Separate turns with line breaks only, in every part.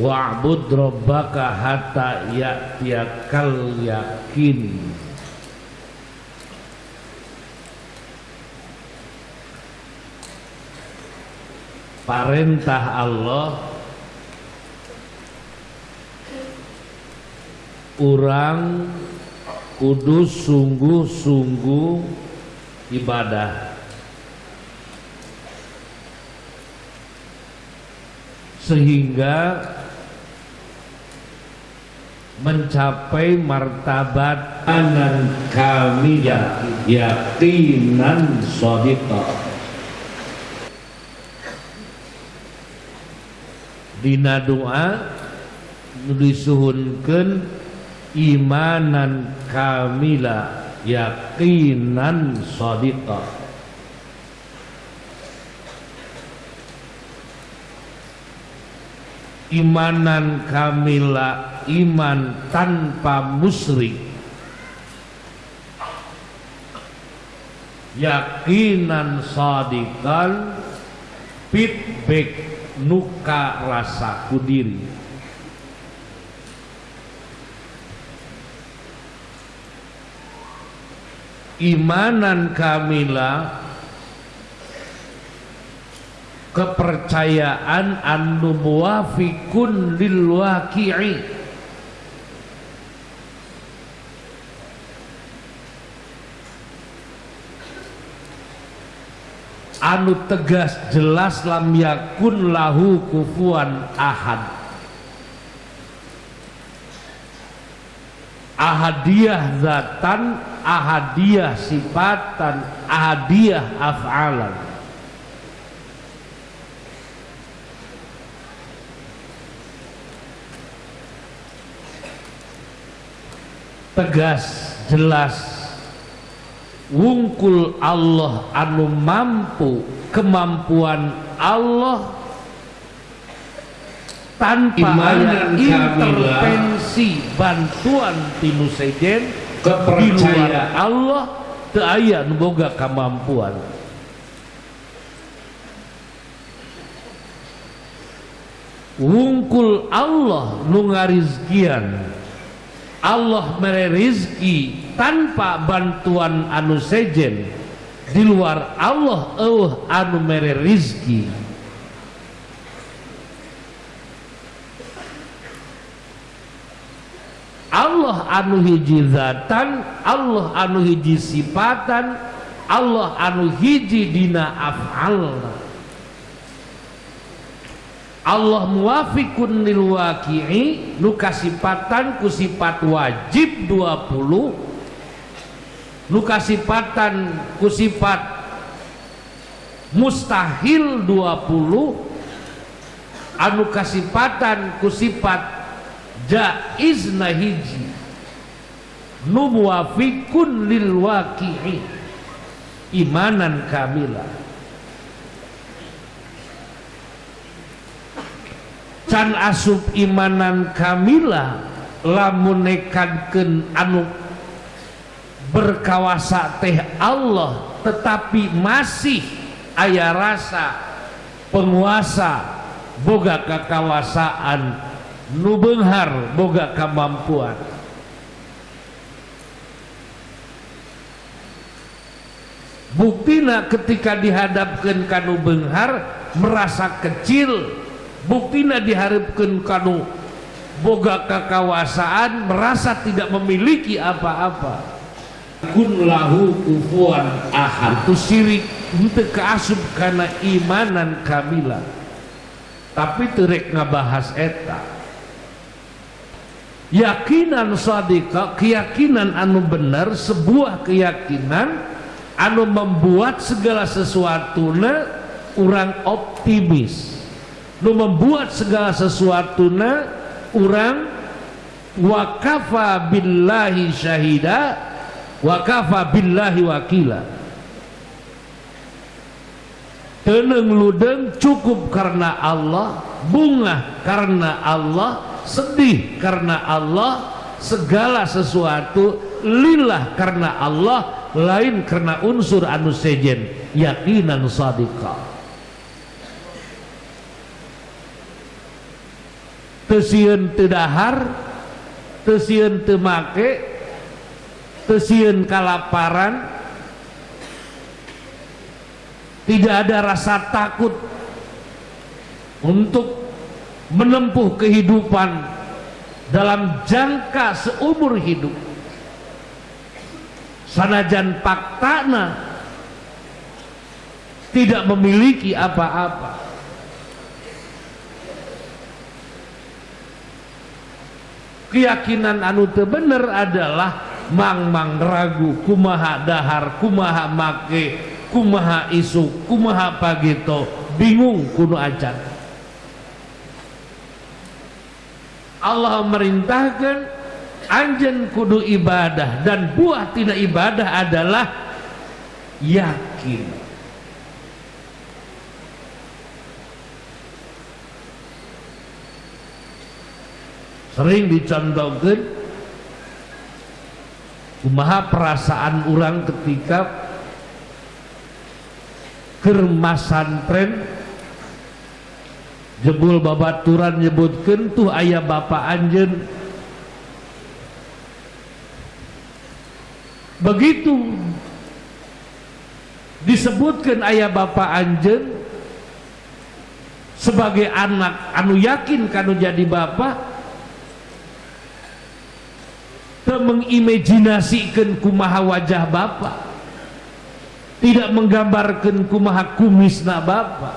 wa'bud rabbaka hatta ya'tiyakal yakin. Perintah Allah orang kudus sungguh-sungguh ibadah. Sehingga mencapai martabat anan kami yakinan sodika dina doa disuhunkan imanan kamila yakinan sadiqa imanan kamila iman tanpa musyrik. Yakinan sadiqan feedback nuka rasa kudiri imanan kamila kepercayaan anu muwafiqun lil waqi'i. Anu tegas jelas lam yakun lahu kufuan ahad. Ahadiyah zatan ahadiyah sifatan ahadiyah af'alan tegas jelas. Wungkul Allah anu mampu kemampuan Allah tanpa ada intervensi bantuan tinu sejen kepercayaan. Allah teu aya nu boga kemampuan. Wungkul Allah nu ngarizkian Allah mere rizki tanpa bantuan anu sejen. Di luar Allah eueuh anu mere rizki. Allah anu hiji zatan Allah anu hiji sifatan Allah anu hiji dina af'alna Allah muwafiqun lil waqi'i nu kasipatan ku sifat wajib 20 nu kasipatan ku sifat mustahil 20 anu kasipatan ku sifat jaiz hiji nu muwafiqun lil waqi'i. Imanan kamila can asup imanan kamila lamun nekadkeun anu berkawasa teh Allah tetapi masih aya rasa penguasa boga kekawasaan nu beunghar boga kemampuan buktina ketika dihadapkan kanu beunghar merasa kecil buktina diharapkan kanu boga kekawasaan merasa tidak memiliki apa-apa. Kun lahu kufuan ahad. Itu sirik itu keasup karena imanan kamila. Tapi terek ngabahas eta. Yakinan sadika keyakinan anu benar sebuah keyakinan anu membuat segala sesuatuna orang optimis nu membuat segala sesuatuna orang wakafa billahi syahida wakafa billahi wakila. Teneng ludeng cukup karena Allah bunga karena Allah sedih karena Allah segala sesuatu lillah karena Allah lain karena unsur anu sejen yakinan sadiqah tesieun teu dahar tesieun teu make tesieun kalaparan. Tidak ada rasa takut untuk menempuh kehidupan dalam jangka seumur hidup. Sanajan paktana tidak memiliki apa-apa keyakinan anu bener adalah mang-mang ragu kumaha dahar kumaha make kumaha isu kumaha pagito bingung kuno ajan Allah merintahkan anjen kudu ibadah dan buah tidak ibadah adalah yakin sering dicontohkan kumaha perasaan orang ketika kermasan tren? Jebul babaturan nyebutkan tuh ayah bapak anjen begitu disebutkan ayah bapak anjen sebagai anak anu yakin kanu jadi bapak mengimajinasikan kumaha wajah bapak. Tidak menggambarkan kumaha kumisna bapak.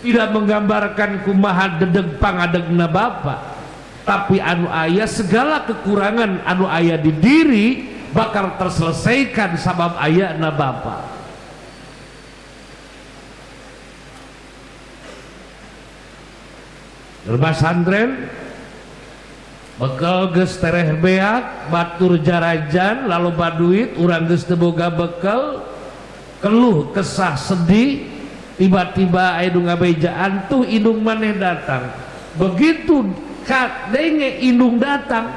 Tidak menggambarkan kumaha dedeg pangadegna bapak. Tapi anu ayah segala kekurangan anu ayah di diri bakal terselesaikan sabab ayahna bapak. Rumah santren bekal gestereh beak batur jarajan lalu baduit urang geus teu boga bekal keluh kesah sedih tiba-tiba aya ngabejaan tuh indung maneh datang. Begitu kadenge indung datang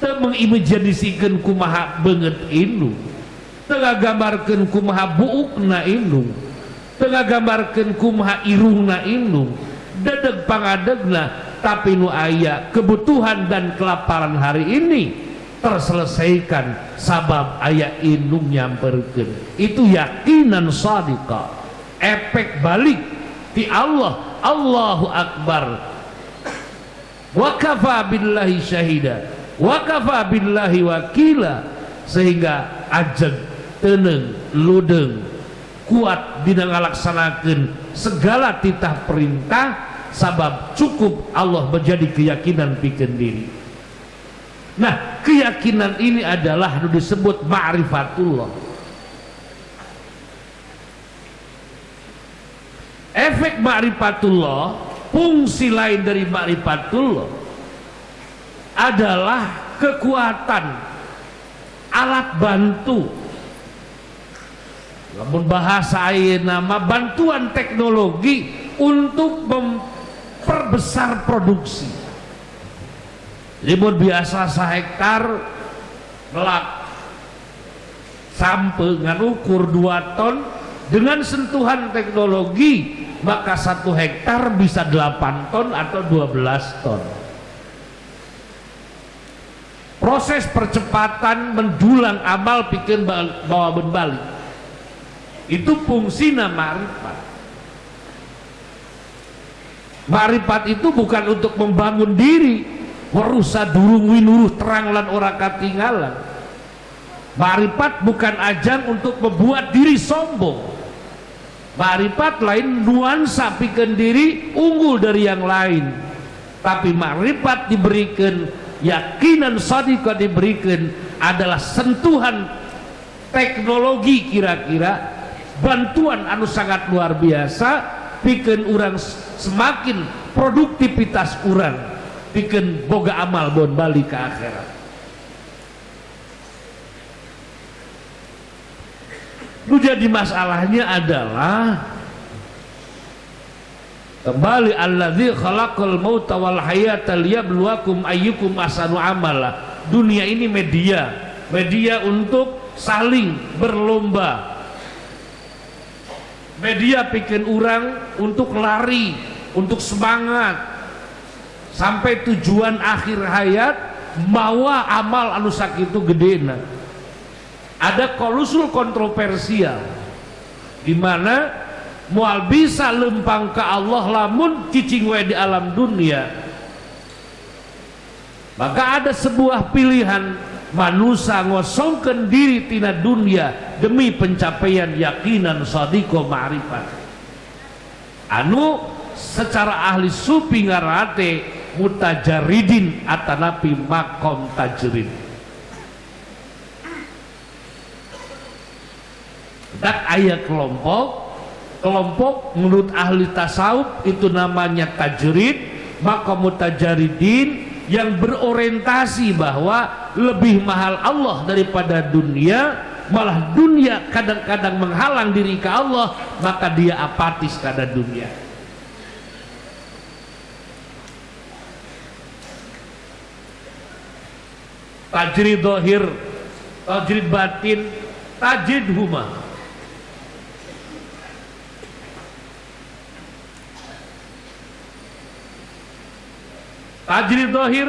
teu ibu kumaha banget indung tengah gambarkan kumaha buukna indung tengah gambarkan kumaha irungna indung dedeg pangadegna tapi nu aya kebutuhan dan kelaparan hari ini terselesaikan sabab ayah indung nyamperkan. Itu yakinan sadika efek balik di Allah. Allahu Akbar. Wa kafa billahi syahida. Wa billahi wakila. Sehingga ajeg teneng ludeng kuat dina segala titah perintah sabab cukup Allah menjadi keyakinan bikin diri nah keyakinan ini adalah disebut ma'rifatullah. Efek ma'rifatullah fungsi lain dari ma'rifatullah adalah kekuatan alat bantu. Namun bahasa nama bantuan teknologi untuk memperbesar produksi. Libur biasa sehektar melak sampai dengan ukur 2 ton dengan sentuhan teknologi maka satu hektar bisa 8 ton atau 12 ton. Proses percepatan mendulang amal bikin bawa berbalik itu fungsi nama ma'rifat ma'rifat itu bukan untuk membangun diri. Warusa durung winuruh terang lan ora katinggalan ma'rifat bukan ajang untuk membuat diri sombong. Ma'rifat lain nuansa bikin diri unggul dari yang lain. Tapi ma'rifat diberikan yakinan sadika diberikan adalah sentuhan teknologi kira-kira. Bantuan anu sangat luar biasa bikin orang semakin produktivitas orang bikin boga amal bon balik ke akhirat. Lu jadi masalahnya adalah kembali alladzi khalaqal mauta wal hayata liyabluwakum ayyukum ahsanu amala. Dunia ini media. Media untuk saling berlomba media bikin orang untuk lari untuk semangat. Sampai tujuan akhir hayat mawa amal anu sakitu gedena ada kolusul kontroversial di mana mual bisa lempang ke Allah lamun cicing di alam dunia. Maka ada sebuah pilihan manusia ngosongkan diri tina dunia demi pencapaian yakinan sadiko ma'rifat. Anu secara ahli supi ngarate mutajaridin atanapi makom tajrid. Dan ayat kelompok kelompok menurut ahli tasawuf itu namanya tajrid makom mutajaridin yang berorientasi bahwa lebih mahal Allah daripada dunia malah dunia kadang-kadang menghalang diri ke Allah maka dia apatis pada dunia. Tajrid dohir tajrid batin tajrid huma tajrid dohir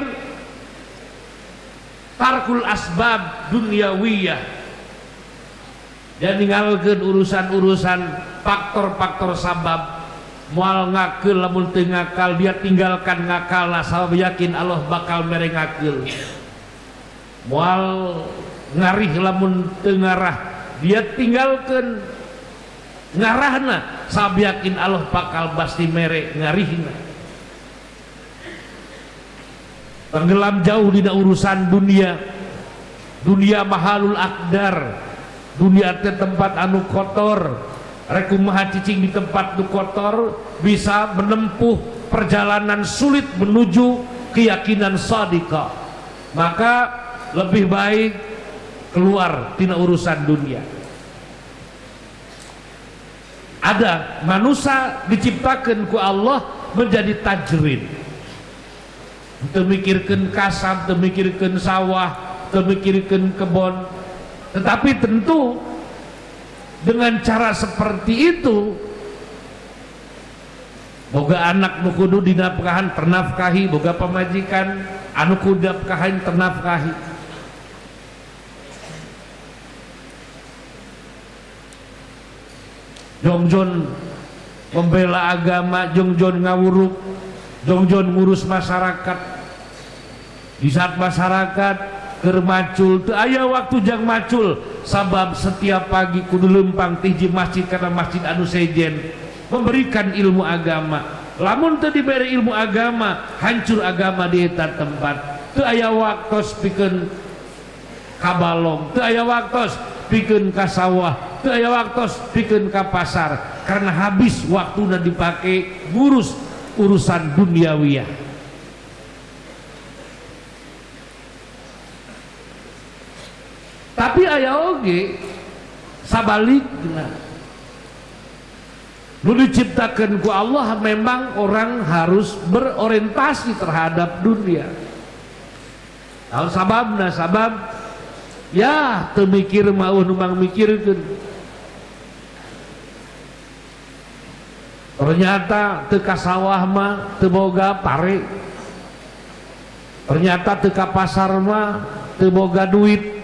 tarkul asbab dunyawiyah. Dan ninggalkan urusan-urusan faktor-faktor sabab. Mual ngakil lamun ngakal dia tinggalkan ngakal nah yakin Allah bakal merengakil mual ngarih lamun tengarah dia tinggalkan ngarahna sab yakin Allah bakal pasti mere ngarihna tenggelam jauh di urusan dunia. Dunia mahalul akdar. Dunia te tempat anu kotor. Rekumaha cicing di tempat nu kotor bisa menempuh perjalanan sulit menuju keyakinan sadika. Maka lebih baik keluar tina urusan dunia. Ada manusia diciptakan ku Allah menjadi tajrid memikirkan kasab memikirkan sawah memikirkan kebon tetapi tentu dengan cara seperti itu boga anak nukudu dinafkahan ternafkahi boga pemajikan anu kudapkahan ternafkahi. Jongjon membela agama jongjon ngawuruk jongjon ngurus masyarakat di saat masyarakat kermacul tuh ayah waktu jang macul sabab setiap pagi kudu lempang tiji masjid karena masjid anu sejen. Memberikan ilmu agama. Lamun tuh diberi ilmu agama hancur agama di tempat. Tuh ayah waktu bikin kabalong tuh ayah waktu bikin kasawah aya waktu bikin ke pasar karena habis waktu dan dipakai ngurus urusan duniawiyah tapi ayah oge sabalikna nu diciptakan ku Allah memang orang harus berorientasi terhadap dunia. Kalau sababna sabab ya temikir mau numpang mikirkan ternyata teka sawah mah teboga pare. Ternyata teka pasar mah teboga duit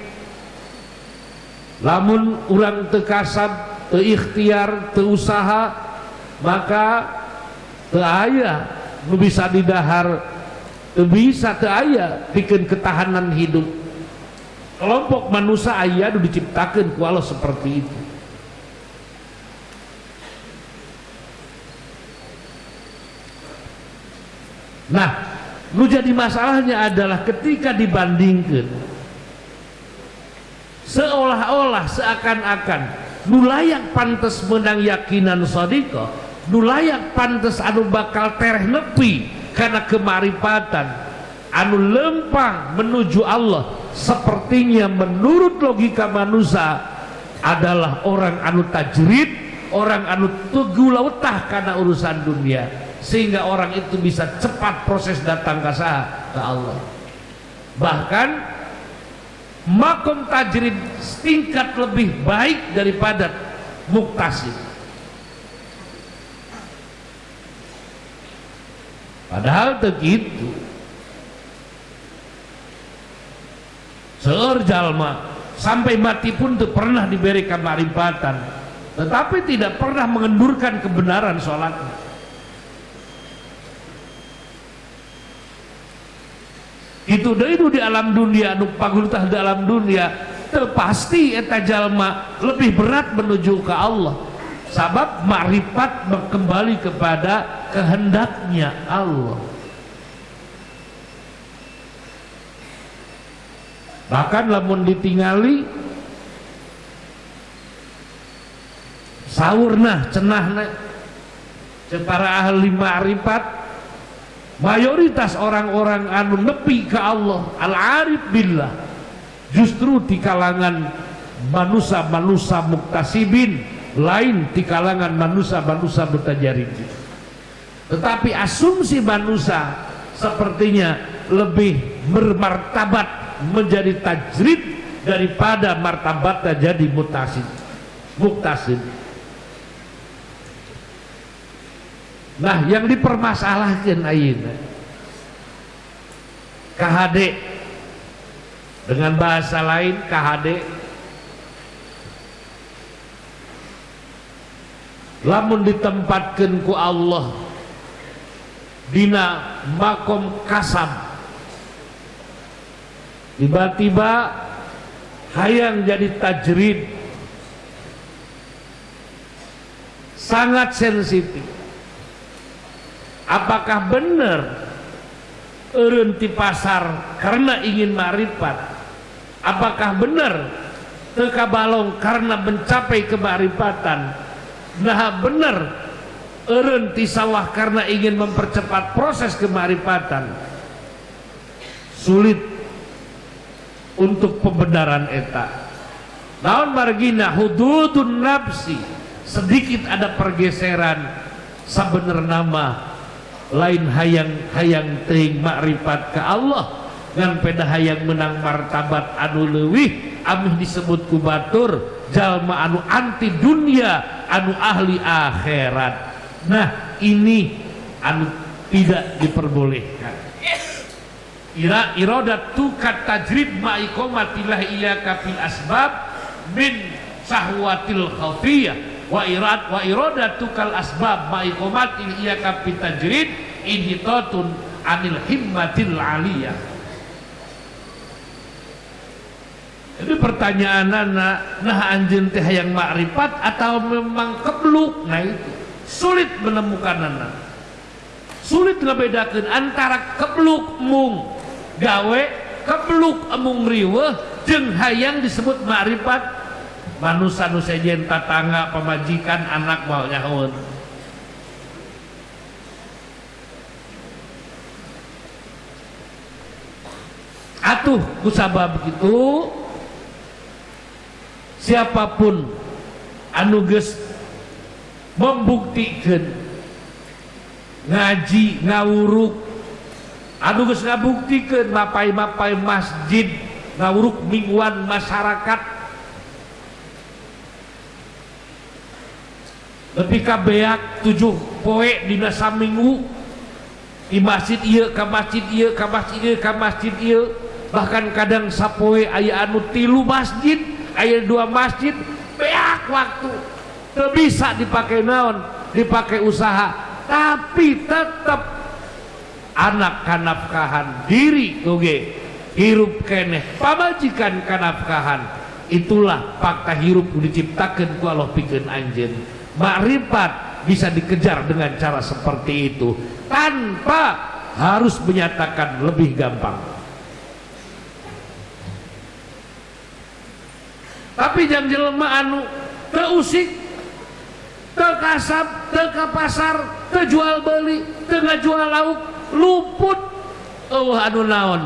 lamun orang tekasab te ikhtiar te usaha maka te aya nu bisa didahar te bisa te aya bikin ketahanan hidup. Kelompok manusia ayah diciptakan ku seperti itu. Nah, nu jadi masalahnya adalah ketika dibandingkan seolah-olah seakan-akan. Nu layak pantas menang yakinan sodiko nu layak pantas anu bakal tereh nepi karena kemaripatan. Anu lempang menuju Allah. Sepertinya menurut logika manusia adalah orang anu tajrid orang anu tugu lautah karena urusan dunia. Sehingga orang itu bisa cepat proses datang ke ke Allah. Bahkan makom tajrid tingkat lebih baik daripada muktasib padahal begitu. Seur jalma sampai mati pun tuh pernah diberikan marifatan tetapi tidak pernah mengendurkan kebenaran sholatnya itu itu di alam dunia anu pagultah di alam dunia. Terpasti eta jalma lebih berat menuju ke Allah. Sabab marifat kembali kepada kehendaknya Allah. Bahkan lamun ditingali sahurna cenahna para ahli ma'rifat mayoritas orang-orang anu nepi ke Allah al-arif billah justru di kalangan manusia-manusia muktasibin lain di kalangan manusia-manusia bertajarin tetapi asumsi manusia sepertinya lebih bermartabat menjadi tajrid daripada martabatnya jadi mutasid muktasid nah yang dipermasalahkan ayeuna KHD dengan bahasa lain KHD lamun ditempatkan ku Allah dina makom kasam. Tiba-tiba hayang jadi tajrid. Sangat sensitif apakah benar erenti pasar karena ingin marifat apakah benar teka balong karena mencapai kemarifatan? Nah benar erenti sawah karena ingin mempercepat proses kemarifatan? Sulit untuk pembenaran eta. Naon margina? Hududun nafsi. Sedikit ada pergeseran. Sabener nama lain hayang hayang teing makrifat ke Allah. Ngan peda hayang menang martabat anu leuwih amih disebut kubatur jalma anu anti dunia anu ahli akhirat. Nah ini anu tidak diperbolehkan. Ira irodat tukat tajrid ma'ikomatillah iya kafil asbab min sahwatil khafiyah wa irad wa tukal asbab ma'ikomatil iya kafil tajrid inhitatun anil himmatil aliyah. Jadi pertanyaan anak nah anjing teh yang makrifat atau memang kebluk? Nah itu. Sulit menemukan anak sulit ngebedakan antara kebluk mung gawe kebluk emung riweh jeng hayang disebut makrifat manusia nu sejen tatangga pemajikan anak mau nyahun atuh kusabab begitu. Siapa pun anu geus membuktikan ngaji ngawuruk Aduh geus ngabuktikeun mapai-mapai masjid ngawuruk mingguan masyarakat lebih kabeak tujuh poe dina saminggu di masjid iya ke masjid iya ke masjid iya ke masjid iya bahkan kadang sapoe ayah anu tilu masjid ayah dua masjid beak waktu. Bisa dipakai naon? Dipakai usaha. Tapi tetap anak kanafkahan diri oge. Hirup keneh pamajikan kanafkahan. Itulah fakta hirup diciptakan ku Allah pikeun anjeun makrifat bisa dikejar dengan cara seperti itu tanpa harus menyatakan lebih gampang. Tapi jam jelema anu teusik tekasap teka pasar tejual beli tengah jual lauk luput. Oh anu naon?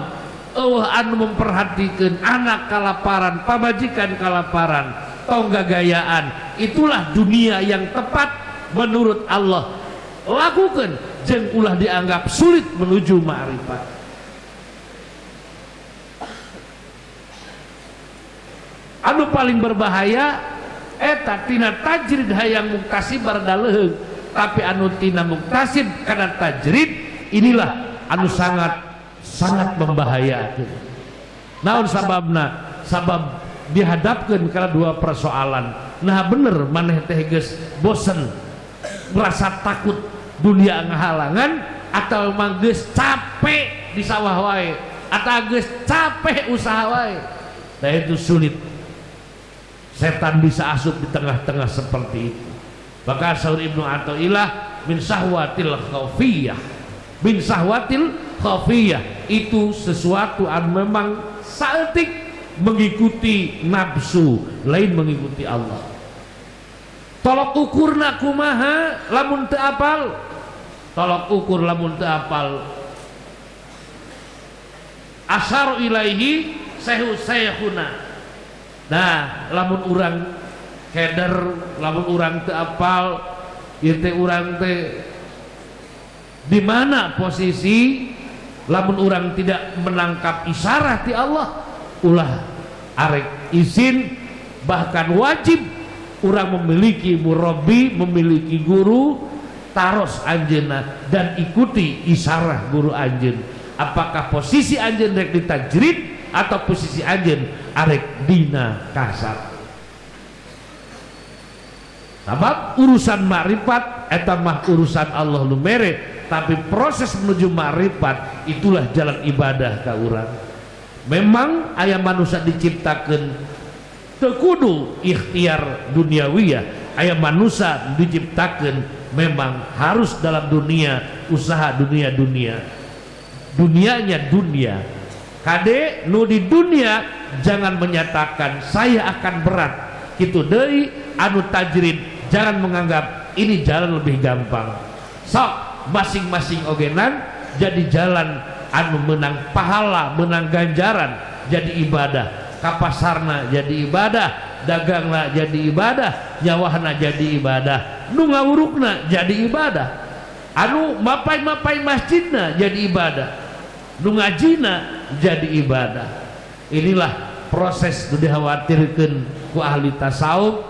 Oh anu memperhatikan anak kalaparan pamajikan kalaparan tongga gayaan itulah dunia yang tepat menurut Allah. Lakukan jeng ulah dianggap sulit menuju ma'rifat anu paling berbahaya eta tina tajrid hayang muktasib bardaleheng tapi anu tina muktasib karena tajrid inilah anu sangat sangat membahayakan. Naon sababna? Sabab dihadapkan karena dua persoalan. Nah bener maneh teh geus bosen merasa takut dunia ngahalangan atau memang geus capek di sawah wae atau geus capek usaha wae. Nah itu sulit. Setan bisa asup di tengah-tengah seperti itu. Maka Saur Ibnu Athaillah min sahwatil khafiyah min sahwatil khafiyah itu sesuatu yang memang saetik mengikuti nafsu lain mengikuti Allah. Tolok ukurna kumaha lamun teu apal? Tolok ukur lamun teu apal. Asar ilaihi sehu sayhuna nah lamun urang keder lamun urang teu apal ieu urang teh di mana posisi lamun urang tidak menangkap isyarat di Allah ulah arek izin bahkan wajib. Orang memiliki murabi memiliki guru taros anjena dan ikuti isyarat guru anjen apakah posisi anjen rek ditajrid atau posisi anjen arek dina kasar? Sebab urusan makrifat etamah urusan Allah lu meret tapi proses menuju makrifat itulah jalan ibadah ka urang memang ayam manusia diciptakan tekudu ikhtiar duniawiyah. Ayam manusia diciptakan memang harus dalam dunia usaha dunia-dunia dunianya dunia. Kade nu di dunia jangan menyatakan saya akan berat. Gitu dari anu tajrid jangan menganggap ini jalan lebih gampang. Sok masing-masing ogenan jadi jalan anu menang pahala menang ganjaran jadi ibadah. Kapasarna jadi ibadah dagangna jadi ibadah nyawahna jadi ibadah nu ngawurukna jadi ibadah. Anu mapai-mapai masjidna jadi ibadah nu ngajina jadi ibadah. Inilah proses nu dikhawatirkan ku ahli tasawuf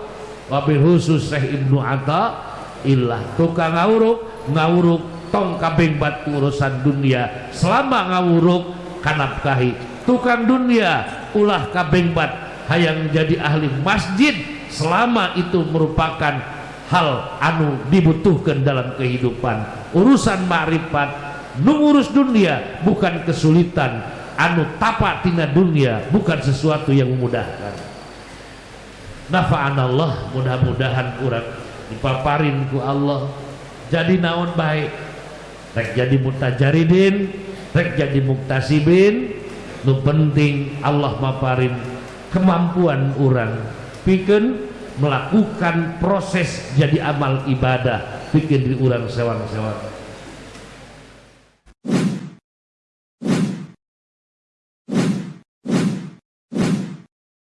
wabil khusus Syekh Ibnu Atta illah tukang ngawuruk ngawuruk tong kabeng batu urusan dunia. Selama ngawuruk kanapkahi. Tukang dunia ulah kabeng bat hayang jadi ahli masjid. Selama itu merupakan hal anu dibutuhkan dalam kehidupan. Urusan makrifat mengurus dunia bukan kesulitan. Anu tapak tina dunia bukan sesuatu yang memudahkan. Nafa'an Allah mudah-mudahan kurang. Dipaparin ku Allah. Jadi naon baik rek jadi mutajaridin rek jadi muktasibin. Nu penting Allah maparin kemampuan orang. Bikin melakukan proses jadi amal ibadah. Bikin di orang sewang-sewang